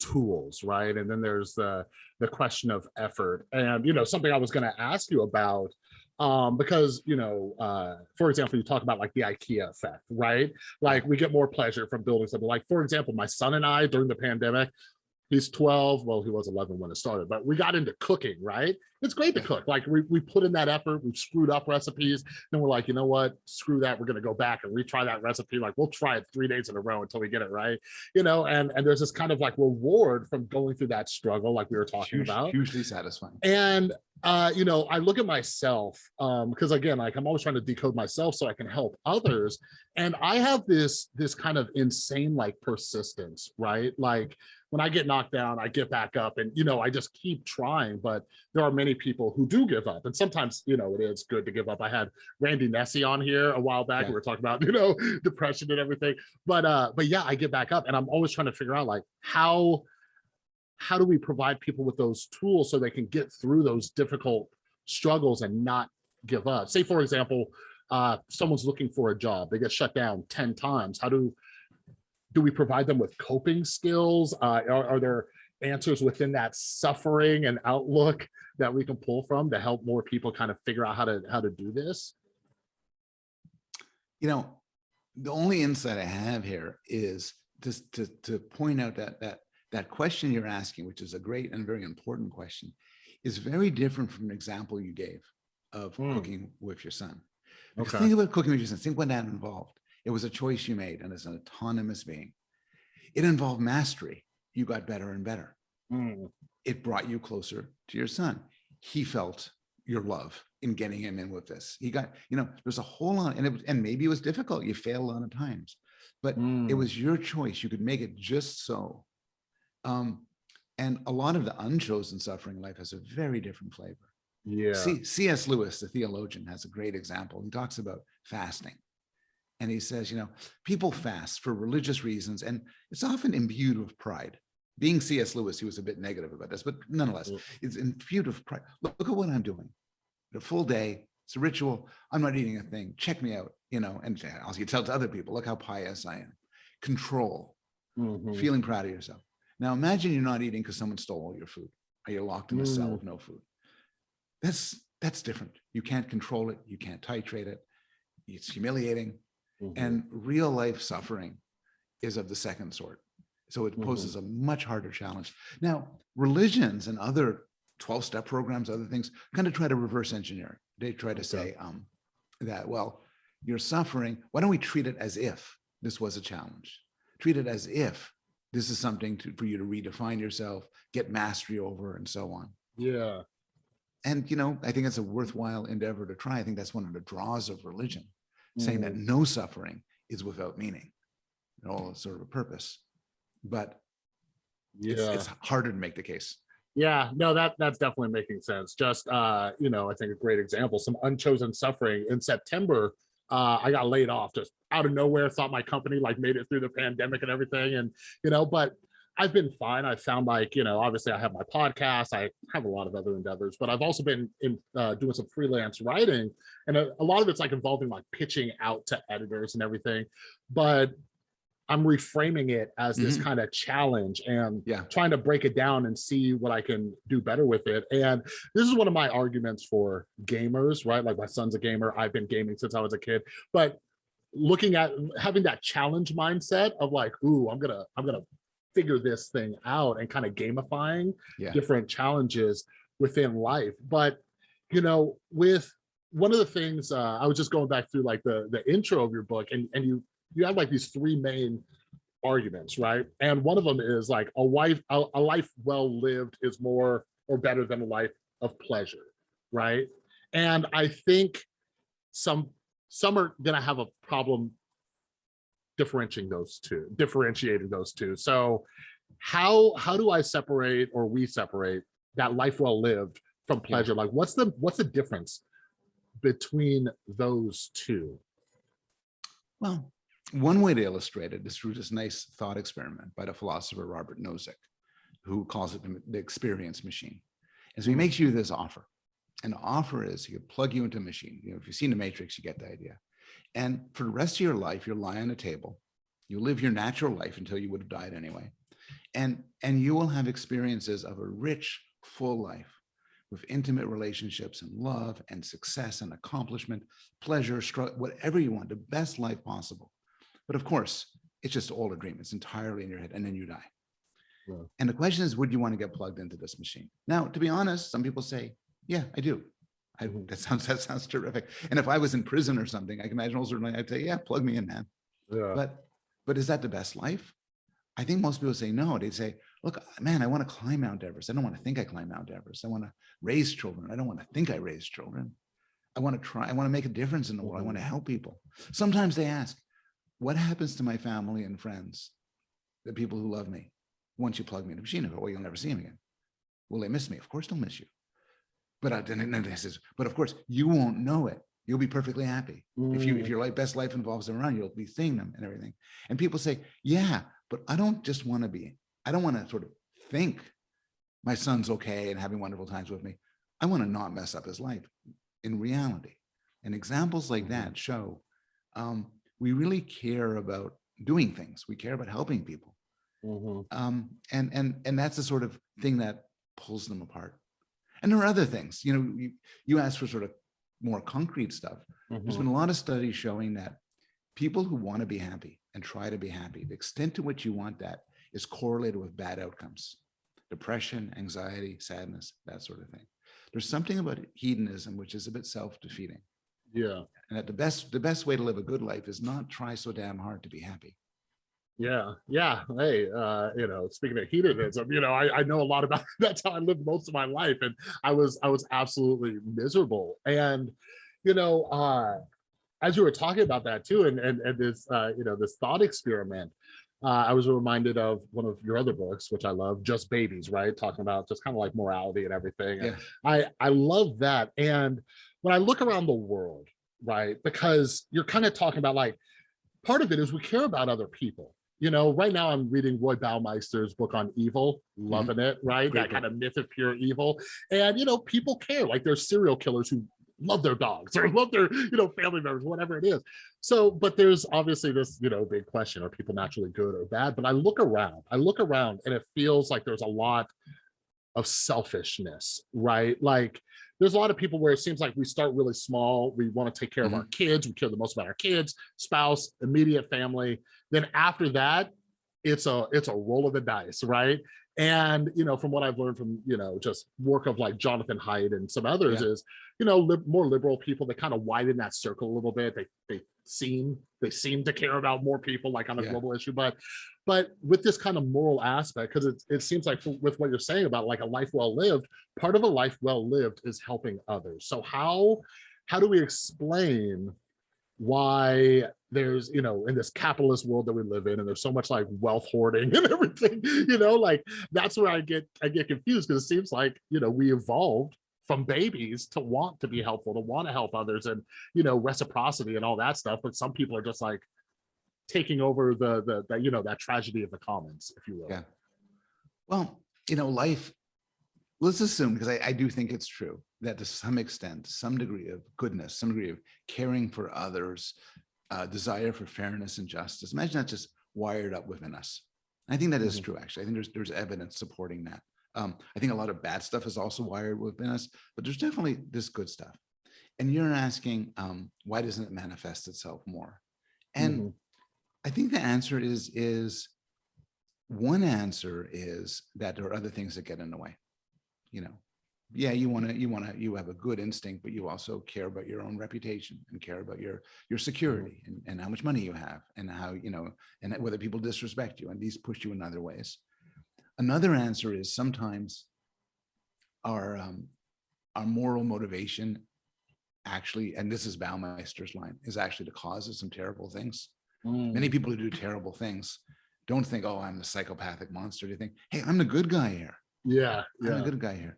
tools, right? And then there's the the question of effort, and you know something I was going to ask you about, um, because you know, uh, for example, you talk about like the IKEA effect, right? Like we get more pleasure from building something. Like for example, my son and I during the pandemic. He's 12. Well, he was 11 when it started, but we got into cooking, right? It's great to cook. Like we, we put in that effort, we've screwed up recipes, then we're like, you know what? Screw that. We're gonna go back and retry that recipe. Like we'll try it three days in a row until we get it right. You know, and and there's this kind of like reward from going through that struggle, like we were talking Huge- about. Hugely satisfying. And uh, you know, I look at myself, um, because again, like I'm always trying to decode myself so I can help others. And I have this this kind of insane like persistence, right? Like when I get knocked down, I get back up and you know, I just keep trying. But there are many people who do give up. And sometimes, you know, it is good to give up. I had Randy Nesse on here a while back. Yeah. We were talking about, you know, depression and everything. But uh, but yeah, I get back up and I'm always trying to figure out like how how do we provide people with those tools so they can get through those difficult struggles and not give up? Say, for example, uh, someone's looking for a job, they get shut down 10 times. How do do we provide them with coping skills? Uh, are, are there answers within that suffering and outlook that we can pull from to help more people kind of figure out how to how to do this? You know, the only insight I have here is just to, to point out that, that, that question you're asking, which is a great and very important question, is very different from an example you gave of Hmm. cooking with your son. Because Okay. think about cooking with your son, think what that involved. It was a choice you made and as an autonomous being. It involved mastery. You got better and better. Mm, It brought you closer to your son. He felt your love in getting him in with this. He got, you know, there's a whole lot, and it was, and maybe it was difficult. You failed a lot of times, but it mm, was your choice. You could make it just so. Um, and a lot of the unchosen suffering in life has a very different flavor. yeah. C- C.S. Lewis, the theologian, has a great example. He talks about fasting. And he says, you know, people fast for religious reasons, and it's often imbued with pride. Being C.S. Lewis, he was a bit negative about this, but nonetheless, Mm. it's imbued with pride. Look, look at what I'm doing. The full day, it's a ritual. I'm not eating a thing. Check me out, you know, and also you tell to other people, look how pious I am. Control, mhm, feeling proud of yourself. Now imagine you're not eating because someone stole all your food Are you locked in a cell Mm. with no food? That's, that's different. You can't control it. You can't titrate it. It's humiliating. Mhm. And real life suffering is of the second sort. So it Mhm. poses a much harder challenge. Now, religions and other 12 step programs, other things kind of try to reverse engineer. They try to Okay. say um, that, well, you're suffering. Why don't we treat it as if this was a challenge? Treat it as if this is something to, for you to redefine yourself, get mastery over, and so on. yeah And, you know, I think it's a worthwhile endeavor to try. I think that's one of the draws of religion saying that Mhm. no suffering is without meaning, and all sort of a purpose. But it's, yeah it's harder to make the case. Yeah, no, that that's definitely making sense. Just uh, you know, I think a great example, some unchosen suffering in September. Uh, I got laid off just out of nowhere, thought my company like made it through the pandemic and everything. And, you know, but I've been fine. I found like, you know, obviously I have my podcast, I have a lot of other endeavors, but I've also been in uh, doing some freelance writing. And a, a lot of it's like involving like pitching out to editors and everything. But I'm reframing it as this Mhm. kind of challenge and Yeah. trying to break it down and see what I can do better with it. And this is one of my arguments for gamers, right? Like my son's a gamer. I've been gaming since I was a kid, but looking at having that challenge mindset of like, ooh, I'm gonna, I'm gonna figure this thing out and kind of gamifying Yeah. different challenges within life. But you know, with one of the things uh, I was just going back through like the the intro of your book, and and you you have like these three main arguments, right? And one of them is like a wife, a, a life well lived is more or better than a life of pleasure, right? And I think some some are gonna have a problem differentiating those two, differentiating those two. So how how do I separate or we separate that life well lived from pleasure? Like what's the what's the difference between those two? Well, one way to illustrate it is through this nice thought experiment by the philosopher Robert Nozick, who calls it the- experience machine. And so he makes you this offer. And the offer is he could plug you into a machine. You know, if you've seen the Matrix, you get the idea. And for the rest of your life, you'll lie on a table. You live your natural life until you would have died anyway. And, and you will have experiences of a rich, full life with intimate relationships and love and success and accomplishment, pleasure, whatever you want, the best life possible. But of course, it's just all a dream. It's entirely in your head and then you die. Yeah. And the question is, would you want to get plugged into this machine? Now, to be honest, some people say, yeah, I do. I, Mhm. that sounds that sounds terrific. And if I was in prison or something, I can imagine all certainly I'd say, yeah, plug me in, man. Yeah. But but is that the best life? I think most people say no. They'd say, look, man, I want to climb Mount Everest. I don't want to think I climb Mount Everest. I want to raise children. I don't want to think I raise children. I want to try, I want to make a difference in the world. I want to help people. Sometimes they ask, what happens to my family and friends, the people who love me, once you plug me in the machine? Go, well, you'll never see them again. Will they miss me? Of course they'll miss you. But I, then then they says, but of course you won't know it. You'll be perfectly happy. If you if Mm, your life, best life involves them around, you'll be seeing them and everything. And people say, yeah, but I don't just want to be, I don't want to sort of think my son's okay and having wonderful times with me. I want to not mess up his life in reality. And examples like that show um, we really care about doing things. We care about helping people. mhm. Um, and and and that's the sort of thing that pulls them apart. And there are other things, you know, you, you asked for sort of more concrete stuff. There's Mhm. been a lot of studies showing that people who want to be happy and try to be happy, the extent to which you want that is correlated with bad outcomes, depression, anxiety, sadness, that sort of thing. There's something about hedonism which is a bit self-defeating. Yeah. And that the best the best way to live a good life is not try so damn hard to be happy. Yeah, yeah. Hey, uh, you know, speaking of hedonism, you know, I, I know a lot about that's how I lived most of my life. And I was I was absolutely miserable. And, you know, uh, as you were talking about that too, and and, and this uh, you know, this thought experiment, uh, I was reminded of one of your other books, which I love, Just Babies, right? Talking about just kind of like morality and everything. Yeah. I I love that. And when I look around the world, right, because you're kind of talking about like part of it is we care about other people. You know, right now I'm reading Roy Baumeister's book on evil, loving it, right? Mm-hmm. Great that kind of myth of pure evil. And, you know, people care. Like there's serial killers who love their dogs or love their, you know, family members, whatever it is. So, but there's obviously this, you know, big question, are people naturally good or bad? But I look around, I look around and it feels like there's a lot of selfishness, right? Like there's a lot of people where it seems like we start really small. We want to take care of mm-hmm. our kids. We care the most about our kids, spouse, immediate family. Then after that, it's a it's a roll of the dice, right? And you know, from what I've learned from you know just work of like Jonathan Haidt and some others Yeah. is you know lib more liberal people they kind of widen that circle a little bit. They they seem they seem to care about more people like on a Yeah. global issue, but but with this kind of moral aspect, because it it seems like with what you're saying about like a life well lived, part of a life well lived is helping others. So how how do we explain why there's you know in this capitalist world that we live in and there's so much like wealth hoarding and everything you know like that's where i get i get confused because it seems like you know we evolved from babies to want to be helpful to want to help others and you know reciprocity and all that stuff but some people are just like taking over the the, the you know that tragedy of the commons if you will Yeah. Well, you know, life, let's assume, because I, I do think it's true, that to some extent, some degree of goodness, some degree of caring for others, uh, desire for fairness and justice, imagine that's just wired up within us. I think that is Mhm. true, actually. I think there's, there's evidence supporting that. Um, I think a lot of bad stuff is also wired within us, but there's definitely this good stuff. And you're asking, um, why doesn't it manifest itself more? And Mhm. I think the answer is, is one answer is that there are other things that get in the way. You know, yeah, you want to, you want to, you have a good instinct, but you also care about your own reputation and care about your, your security and, and how much money you have and how, you know, and whether people disrespect you and these push you in other ways. Another answer is sometimes our, um, our moral motivation actually, and this is Baumeister's line, is actually the cause of some terrible things many people who do terrible things don't think, oh, I'm the psychopathic monster. They think, hey, I'm the good guy here. Yeah I'm a good guy here.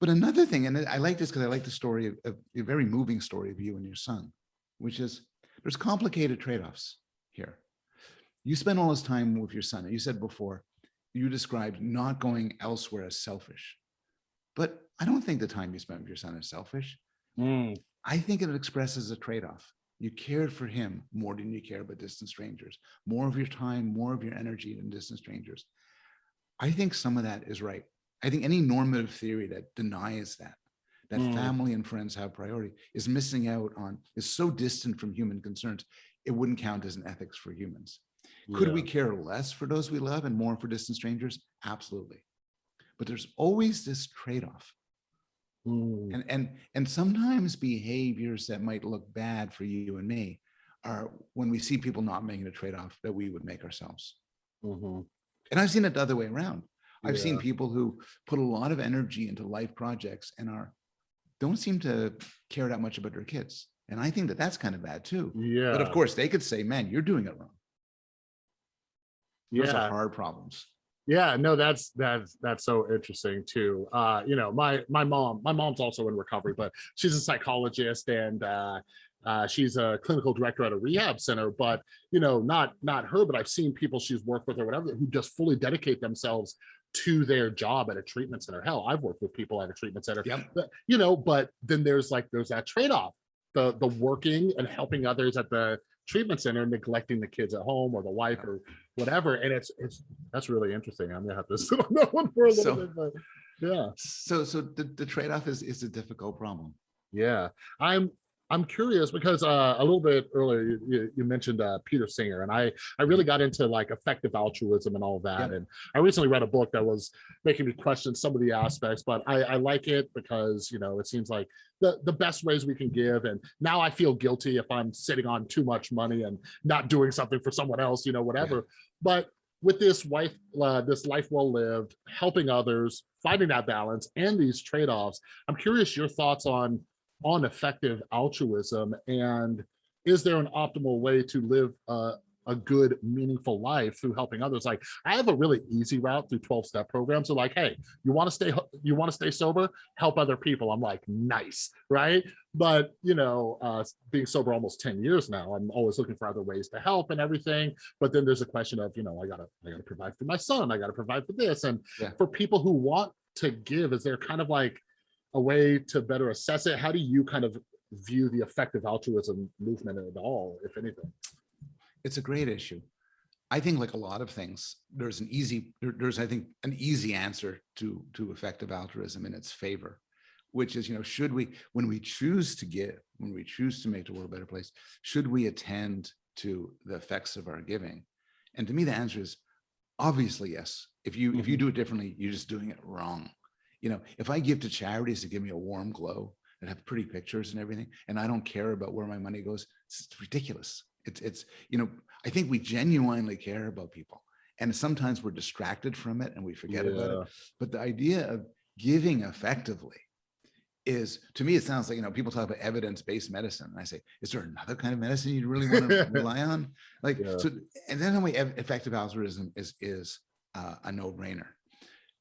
But another thing, and I like this because I like the story of, of a very moving story of you and your son, which is there's complicated trade-offs here. You spend all this time with your son. You said before, you described not going elsewhere as selfish. But I don't think the time you spent with your son is selfish. Mm, I think it expresses a trade-off. You cared for him more than you care about distant strangers, more of your time, more of your energy than distant strangers. I think some of that is right. I think any normative theory that denies that, that Mm. family and friends have priority is missing out on, is so distant from human concerns, it wouldn't count as an ethics for humans. Could we care less for those we love and more for distant strangers? Absolutely. But there's always this trade-off. Mm, And, and, and sometimes behaviors that might look bad for you and me are when we see people not making a trade-off that we would make ourselves. mhm. And I've seen it the other way around. I've seen people who put a lot of energy into life projects and are, don't seem to care that much about their kids. And I think that that's kind of bad too. yeah But of course, they could say, man, you're doing it wrong. Those yeah are hard problems. Yeah, no, that's that's that's so interesting too. Uh, you know, my my mom, my mom's also in recovery, but she's a psychologist and uh, uh, she's a clinical director at a rehab center. But you know, not not her, but I've seen people she's worked with or whatever who just fully dedicate themselves to their job at a treatment center. Hell, I've worked with people at a treatment center. Yep. But, you know, but then there's like there's that trade-off, the the working and helping others at the treatment center, neglecting the kids at home or the wife Yeah. or whatever. And it's it's that's really interesting. I'm gonna have to sit on that one for a little So- bit, but yeah, So, so the, the trade-off is, is a difficult problem. yeah. I'm I'm curious because uh, a little bit earlier you, you, mentioned uh, Peter Singer, and I I really got into like effective altruism and all that. Yep. And I recently read a book that was making me question some of the aspects, but I, I like it because you know it seems like the the best ways we can give. And now I feel guilty if I'm sitting on too much money and not doing something for someone else, you know, whatever. But with this wife, uh, this life well lived, helping others, finding that balance, and these trade offs, I'm curious your thoughts on on effective altruism? And is there an optimal way to live uh, a good meaningful life through helping others? Like i have a really easy route through 12 step programs. So like hey you want to stay you want to stay sober? Help other people. I'm like nice. Right? But you know uh being sober almost 10 years now i'm always looking for other ways to help and everything. But then there's a question of you know i gotta i gotta provide for my son i gotta provide for this. And Yeah. for people who want to give is there kind of like a way to better assess it how do you kind of view the effective altruism movement at all if anything It's a great issue. I think like a lot of things, there's an easy, there- there's, I think, an easy answer to, to effective altruism in its favor, which is, you know, should we, when we choose to give, when we choose to make the world a better place, should we attend to the effects of our giving? And to me, the answer is obviously yes. If you, if you mm-hmm. do it differently, you're just doing it wrong. You know, if I give to charities to give me a warm glow and have pretty pictures and everything, and I don't care about where my money goes, it's ridiculous. It's, it's, you know, I think we genuinely care about people. And sometimes we're distracted from it and we forget about it. But the idea of giving effectively is, to me, it sounds like, you know, people talk about evidence-based medicine. And I say, is there another kind of medicine you really want to rely on? Like, Yeah. so, and then the way effective altruism is, is uh, a no-brainer.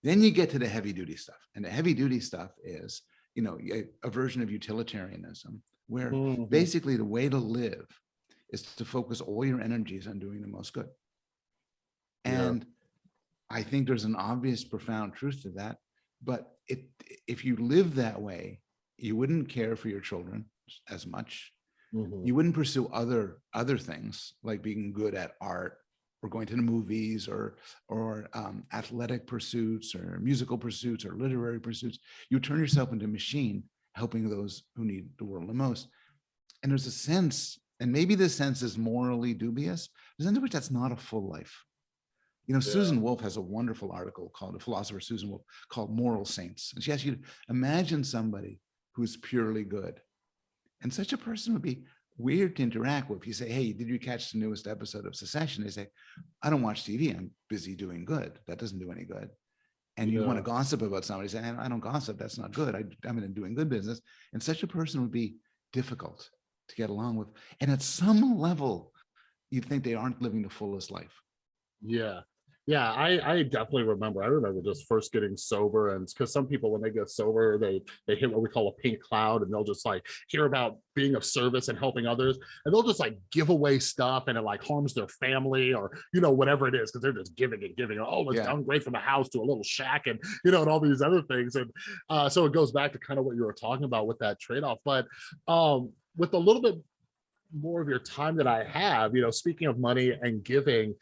Then you get to the heavy duty stuff. And the heavy duty stuff is, you know, a, a version of utilitarianism where Mhm. basically the way to live is to focus all your energies on doing the most good. Yeah. And I think there's an obvious profound truth to that. But it, if you live that way, you wouldn't care for your children as much. Mhm. You wouldn't pursue other other things like being good at art or going to the movies or or um, athletic pursuits or musical pursuits or literary pursuits. You turn yourself into a machine helping those who need the world the most. And there's a sense, and maybe this sense is morally dubious, there's a sense in which that's not a full life. You know, Yeah. Susan Wolf has a wonderful article called, the philosopher Susan Wolf, called Moral Saints. And she asks you to imagine somebody who's purely good. And such a person would be weird to interact with. You say, hey, did you catch the newest episode of Succession? They say, I don't watch TV. I'm busy doing good. That doesn't do any good. And you want to gossip about somebody, say, I don't gossip. That's not good. I, I'm in doing good business. And such a person would be difficult to get along with. And at some level, you'd think they aren't living the fullest life. Yeah. Yeah, I, I definitely remember. I remember just first getting sober, and because some people, when they get sober, they they hit what we call a pink cloud, and they'll just like hear about being of service and helping others, and they'll just like give away stuff, and it like harms their family or you know whatever it is, because they're just giving and giving. Oh, let's Yeah. downgrade from a house to a little shack, and you know, and all these other things, and uh, so it goes back to kind of what you were talking about with that trade off. But um, with a little bit more of your time that I have, you know, speaking of money and giving,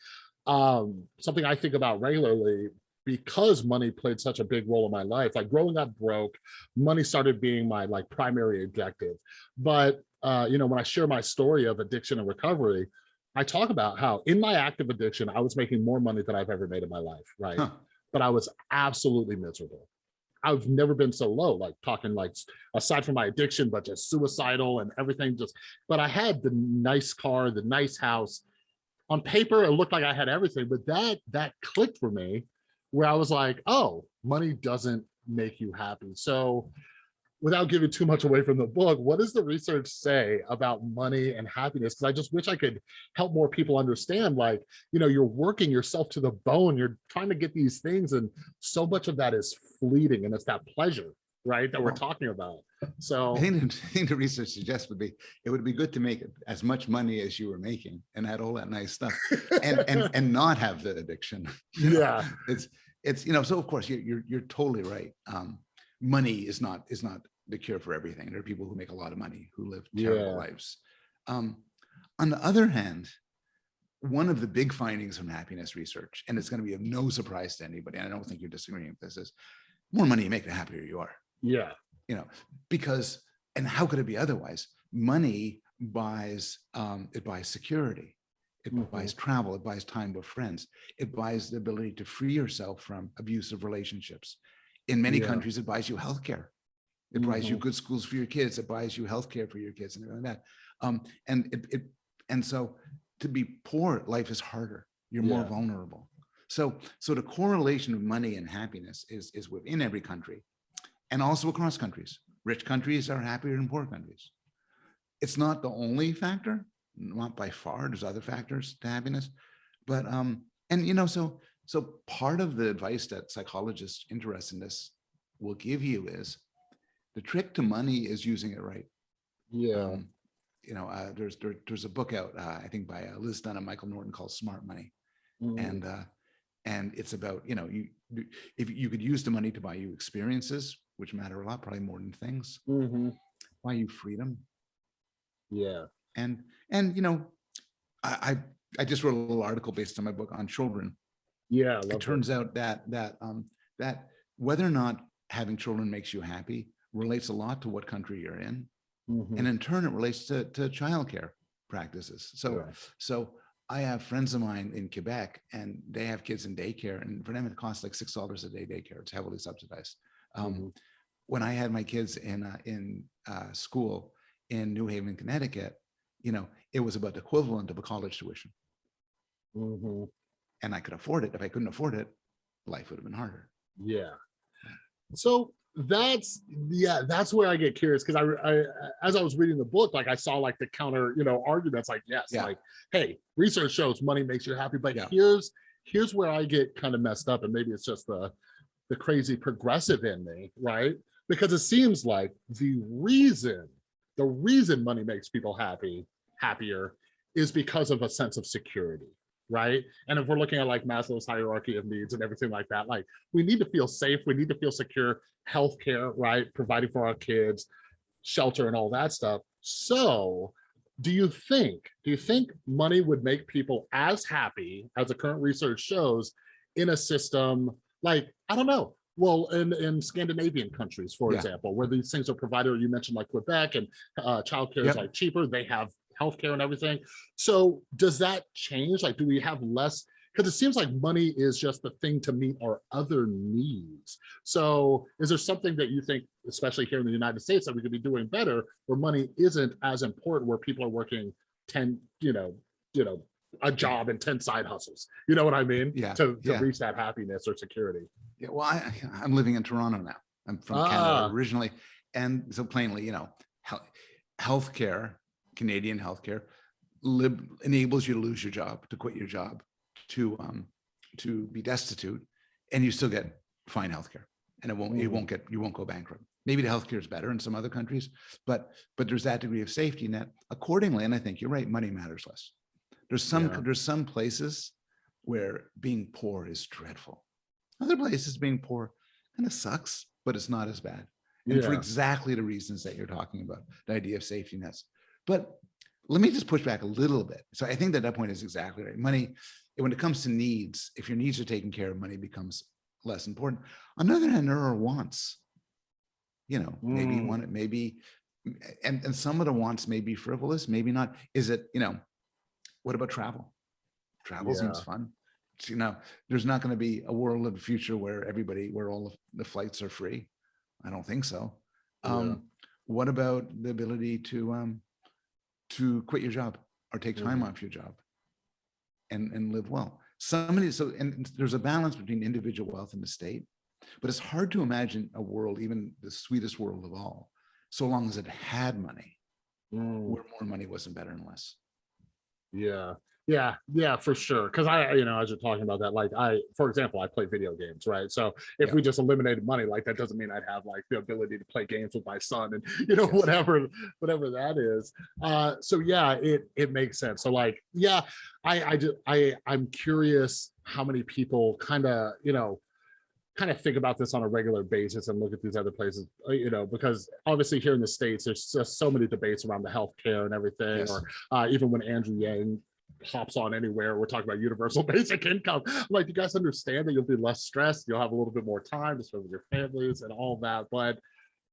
um, something I think about regularly because money played such a big role in my life. Like growing up broke, money started being my like primary objective. But uh, you know, when I share my story of addiction and recovery, I talk about how in my active addiction, I was making more money than I've ever made in my life, right? Huh. But I was absolutely miserable. I've never been so low, like talking like aside from my addiction, but just suicidal and everything just, but I had the nice car, the nice house. On paper, it looked like I had everything, but that that clicked for me where I was like, oh, money doesn't make you happy. So without giving too much away from the book, what does the research say about money and happiness? Because I just wish I could help more people understand, like, you know, you're working yourself to the bone, you're trying to get these things, and so much of that is fleeting and it's that pleasure, right? That we're talking about. So I think, the- I think the research suggests would be, it would be good to make as much money as you were making and had all that nice stuff and, and, and not have the addiction. you know? yeah, It's, it's, you know, so of course, you're, you're, you're totally right. Um, money is not, is not the cure for everything. There are people who make a lot of money who live terrible Yeah. lives. Um, on the other hand, one of the big findings from happiness research, and it's going to be of no surprise to anybody, and I don't think you're disagreeing with this, is more money you make, the happier you are yeah, you know, because, and how could it be otherwise? Money buys, um, it buys security. It Mhm. buys travel, it buys time with friends. It buys the ability to free yourself from abusive relationships. In many Yeah. countries, it buys you healthcare. It buys you good schools for your kids. It buys you healthcare for your kids and everything like that. Um, and it, it, and so to be poor, life is harder. You're more vulnerable. So, so the correlation of money and happiness is, is within every country and also across countries. Rich countries are happier than poor countries. It's not the only factor, not by far. There's other factors to happiness, but um, and you know, so so part of the advice that psychologists interested in this will give you is the trick to money is using it right. yeah, Um, you know, uh, there's there, there's a book out, uh, I think by uh, Liz Dunn and Michael Norton called Smart Money Mm, and uh and it's about you know you you- if you could use the money to buy you experiences which matter a lot probably more than things mhm, buy you freedom yeah, and and you know i I just wrote a little article based on my book on children. Yeah, I It love that. turns out that, that, um, that whether or not having children makes you happy relates a lot to what country you're in. Mhm. And in turn, it relates to, to childcare practices. So, Yeah. so I have friends of mine in Quebec and they have kids in daycare and for them, it costs like six dollars a day daycare. It's heavily subsidized. Um, Mhm. when I had my kids in, uh, in, uh, school in New Haven, Connecticut, you know, it was about the equivalent of a college tuition Mhm. and I could afford it. If I couldn't afford it, life would have been harder. Yeah. So that's yeah, that's where I get curious because I, I as I was reading the book, like I saw like the counter, you know, arguments like yes, Yeah. like hey, research shows money makes you happy, but Yeah. here's here's where I get kind of messed up, and maybe it's just the the crazy progressive in me, right? Because it seems like the reason the reason money makes people happy happier is because of a sense of security right and if we're looking at like maslow's hierarchy of needs and everything like that like we need to feel safe we need to feel secure healthcare right providing for our kids shelter and all that stuff so do you think do you think money would make people as happy as the current research shows in a system like i don't know. Well in in scandinavian countries for Yeah. example where these things are provided you mentioned like quebec and uh childcare is Yep. like cheaper they have healthcare and everything. So does that change? Like do we have less? Because it seems like money is just the thing to meet our other needs. So is there something that you think especially here in the united states that we could be doing better where money isn't as important where people are working 10 you know you know a job and 10 side hustles you know what i mean Yeah, to, to yeah. reach that happiness or security Yeah, well, I, I'm living in Toronto now. I'm from Ah. Canada originally. And so plainly, you know, health, healthcare, Canadian healthcare lib, enables you to lose your job, to quit your job, to, um, to be destitute and you still get fine healthcare. And it won't, you Mhm. won't get, you won't go bankrupt. Maybe the healthcare is better in some other countries, but, but there's that degree of safety net accordingly. And I think you're right, money matters less. There's some, Yeah. there's some places where being poor is dreadful. Other places being poor kind of sucks, but it's not as bad. And for exactly the reasons that you're talking about, the idea of safety nets. But let me just push back a little bit. So I think that that point is exactly right. Money, when it comes to needs, if your needs are taken care of, money becomes less important. On the other hand, there are wants. You know, maybe Mm. one, maybe, and, and some of the wants may be frivolous, maybe not. Is it, you know, what about travel? Travel seems fun. You know, there's not going to be a world of the future where everybody, where all of the flights are free. I don't think so. Yeah. Um, what about the ability to, um, to quit your job or take time Mhm. off your job and, and live well? Somebody, so, and there's a balance between individual wealth and the state, but it's hard to imagine a world, even the sweetest world of all, so long as it had money, Mm. where more money wasn't better and less. Yeah, yeah, yeah, for sure. Because I, you know, as you're talking about that, like I, for example, I play video games, right? So if Yeah. we just eliminated money, like that doesn't mean I'd have like the ability to play games with my son and you know Yes. whatever, whatever that is. Uh, so yeah, it it makes sense. So like, yeah, I I just I I'm curious how many people kind of you know kind of think about this on a regular basis and look at these other places, uh, you know, because obviously here in the States, there's just so many debates around the healthcare and everything, Yes. or uh, even when Andrew Yang hops on anywhere, we're talking about universal basic income. I'm like, you guys understand that you'll be less stressed, you'll have a little bit more time to spend with your families and all that. But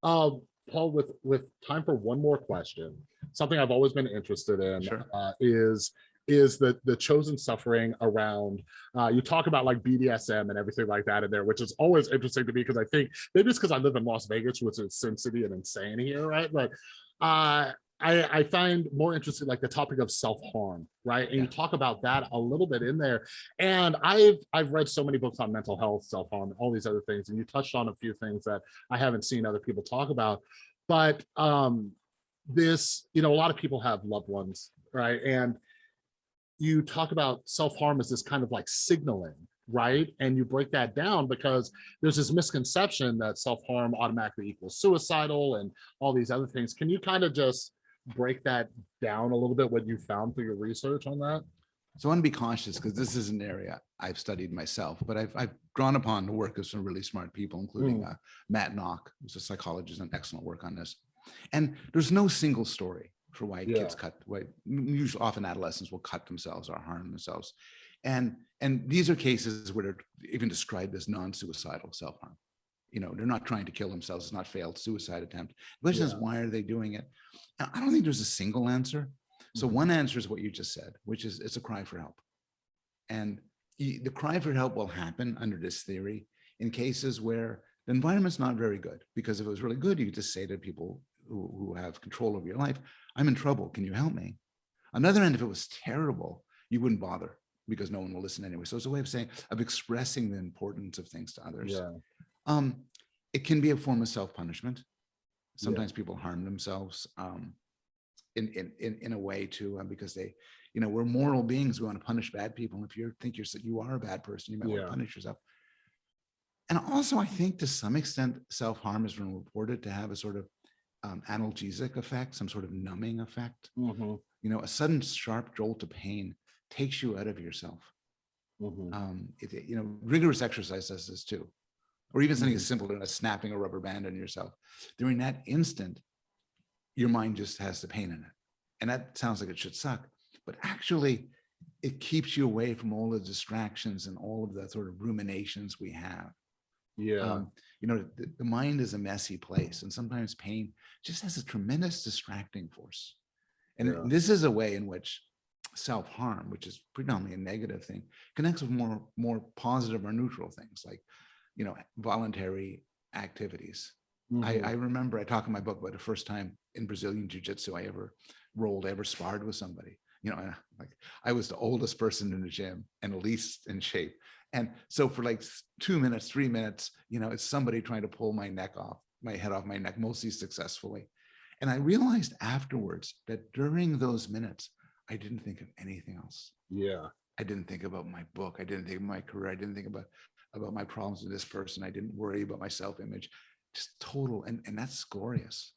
um, Paul, with with time for one more question, something I've always been interested in Sure. uh, is is the the chosen suffering around uh, you talk about like BDSM and everything like that in there, which is always interesting to me because I think maybe it's because I live in Las Vegas, which is Sin City and insane here, right? But uh, I, I find more interesting like the topic of self-harm, right? And you talk about that a little bit in there. And I've I've read so many books on mental health, self-harm, all these other things, and you touched on a few things that I haven't seen other people talk about. But um, this, you know, a lot of people have loved ones, right? And you talk about self-harm as this kind of like signaling, right? And you break that down because there's this misconception that self-harm automatically equals suicidal and all these other things. Can you kind of just break that down a little bit, what you found through your research on that? So I want to be cautious because this is an area I've studied myself, but I've, I've drawn upon the work of some really smart people, including uh, Matt Nock, who's a psychologist and excellent work on this. And there's no single story for why Yeah. kids cut, why usually often adolescents will cut themselves or harm themselves. And, and these are cases where they're even described as non-suicidal self-harm. You know, they're not trying to kill themselves. It's not failed suicide attempt. The question is, why are they doing it? And I don't think there's a single answer. So Mhm. one answer is what you just said, which is it's a cry for help. And the cry for help will happen under this theory in cases where the environment's not very good. Because if it was really good, you could just say to people who, who have control over your life, I'm in trouble. Can you help me? On the other end, if it was terrible, you wouldn't bother because no one will listen anyway. So it's a way of saying, of expressing the importance of things to others. Yeah. Um, it can be a form of self-punishment. Sometimes people harm themselves um, in, in, in, in a way too, uh, because they, you know, we're moral beings. We want to punish bad people. And if you think you're, you are a bad person, you might want to punish yourself. And also, I think to some extent, self-harm has been reported to have a sort of um, analgesic effect, some sort of numbing effect. Mhm, You know, a sudden sharp jolt of pain takes you out of yourself mhm. um, it, you know, rigorous exercise does this too. Or even something as simple as snapping a rubber band on yourself. During that instant, your mind just has the pain in it. And that sounds like it should suck, but actually it keeps you away from all the distractions and all of the sort of ruminations we have. Yeah. Um, you know, the, the mind is a messy place and sometimes pain just has a tremendous distracting force. And Yeah. this is a way in which self-harm, which is predominantly a negative thing, connects with more, more positive or neutral things like, you know, voluntary activities. I, mhm. I remember I talk in my book about the first time in Brazilian jiu-jitsu I ever rolled, I ever sparred with somebody. You know, I- like I was the oldest person in the gym and the least in shape. And so for like two minutes, three minutes, you know, it's somebody trying to pull my neck off, my head off my neck, mostly successfully. And I realized afterwards that during those minutes, I didn't think of anything else. Yeah. I didn't think about my book. I didn't think of my career. I didn't think about about my problems with this person. I didn't worry about my self-image. Just total, and and that's glorious.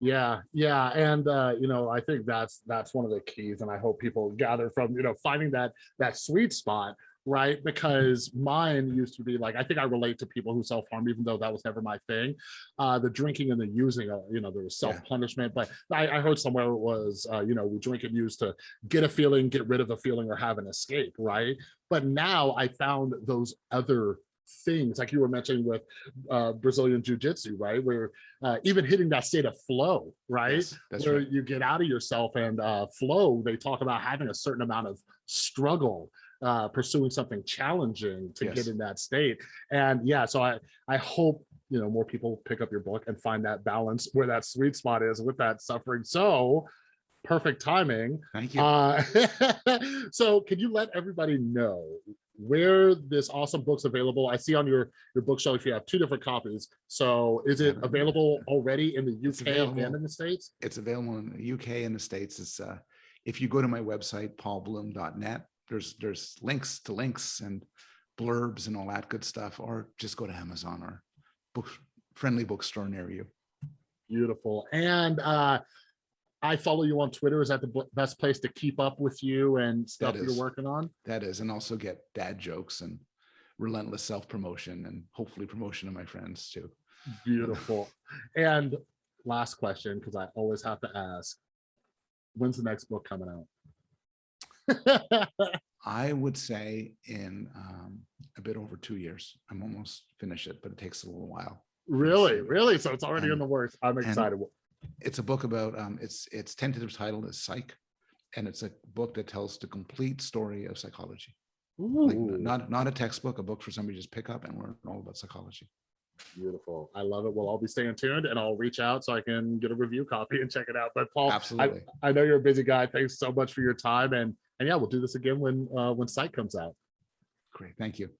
Yeah, yeah, and uh, you know, I think that's that's one of the keys, and I hope people gather from you know finding that that sweet spot, right? Because mine used to be like I think I relate to people who self harm, even though that was never my thing. Uh, the drinking and the using, uh, you know, there was self punishment, but I, I heard somewhere it was uh, you know we drink and use to get a feeling, get rid of a feeling, or have an escape, right? But now I found those other things like you were mentioning with uh, Brazilian jiu-jitsu, right? Where uh, even hitting that state of flow, right? Yes, that's where right. you get out of yourself and uh, flow, they talk about having a certain amount of struggle, uh, pursuing something challenging to Yes. get in that state. And yeah, so I, I hope, you know, more people pick up your book and find that balance where that sweet spot is with that suffering. So perfect timing. Thank you. Uh, so can you let everybody know where this awesome book's available? I see on your, your bookshelf, you have two different copies. So is it available already in the UK and in the States? it's available in the UK and the States. It's uh, if you go to my website, paulbloom.net, there's there's links to links and blurbs and all that good stuff, or just go to Amazon or book friendly bookstore near you. Beautiful. And uh, I follow you on Twitter. Is that the best place to keep up with you and stuff That you're working on? That is, and also get dad jokes and relentless self-promotion and hopefully promotion of my friends too. Beautiful. and last question, because I always have to ask, when's the next book coming out? I would say in um, a bit over two years. I'm almost finished it, but it takes a little while. really, really? So it's already in the works. I'm and- excited. It's a book about um its its tentative title is psych and it's a book that tells the complete story of psychology like not not a textbook a book for somebody to just pick up and learn all about psychology beautiful. I love it. Well, I'll be staying tuned and I'll reach out so I can get a review copy and check it out. But Paul, I, absolutely I know you're a busy guy. Thanks so much for your time. And and yeah, we'll do this again when uh when Psych comes out. great thank you